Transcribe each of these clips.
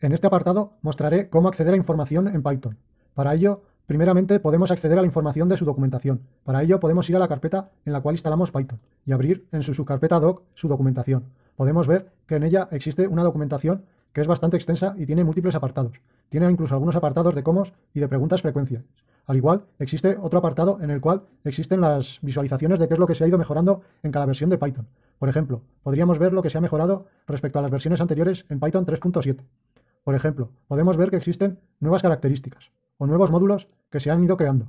En este apartado mostraré cómo acceder a información en Python. Para ello, primeramente podemos acceder a la información de su documentación. Para ello podemos ir a la carpeta en la cual instalamos Python y abrir en su subcarpeta doc su documentación. Podemos ver que en ella existe una documentación que es bastante extensa y tiene múltiples apartados. Tiene incluso algunos apartados de comos y de preguntas frecuencias. Al igual, existe otro apartado en el cual existen las visualizaciones de qué es lo que se ha ido mejorando en cada versión de Python. Por ejemplo, podríamos ver lo que se ha mejorado respecto a las versiones anteriores en Python 3.7. Por ejemplo, podemos ver que existen nuevas características o nuevos módulos que se han ido creando.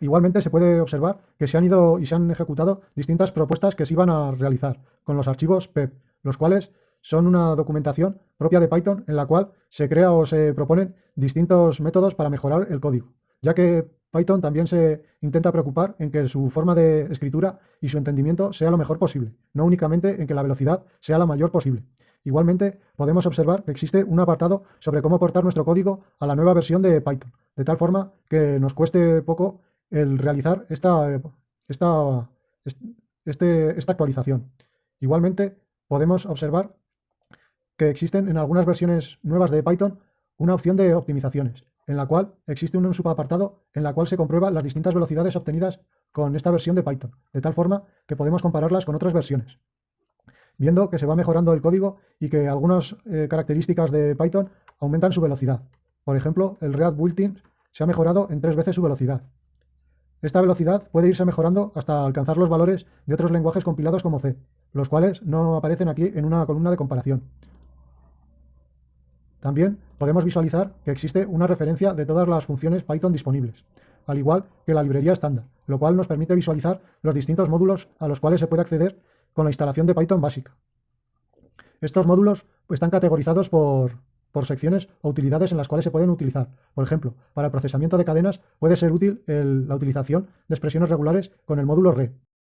Igualmente se puede observar que se han ido y se han ejecutado distintas propuestas que se iban a realizar con los archivos PEP, los cuales son una documentación propia de Python en la cual se crea o se proponen distintos métodos para mejorar el código, ya que Python también se intenta preocupar en que su forma de escritura y su entendimiento sea lo mejor posible, no únicamente en que la velocidad sea la mayor posible. Igualmente, podemos observar que existe un apartado sobre cómo portar nuestro código a la nueva versión de Python, de tal forma que nos cueste poco el realizar esta, esta, este, esta actualización. Igualmente, podemos observar que existen en algunas versiones nuevas de Python una opción de optimizaciones, en la cual existe un subapartado en la cual se comprueba las distintas velocidades obtenidas con esta versión de Python, de tal forma que podemos compararlas con otras versiones viendo que se va mejorando el código y que algunas eh, características de Python aumentan su velocidad. Por ejemplo, el React Built-in se ha mejorado en tres veces su velocidad. Esta velocidad puede irse mejorando hasta alcanzar los valores de otros lenguajes compilados como C, los cuales no aparecen aquí en una columna de comparación. También podemos visualizar que existe una referencia de todas las funciones Python disponibles, al igual que la librería estándar, lo cual nos permite visualizar los distintos módulos a los cuales se puede acceder con la instalación de Python básica. Estos módulos están categorizados por, secciones o utilidades en las cuales se pueden utilizar. Por ejemplo, para el procesamiento de cadenas puede ser útil la utilización de expresiones regulares con el módulo RE.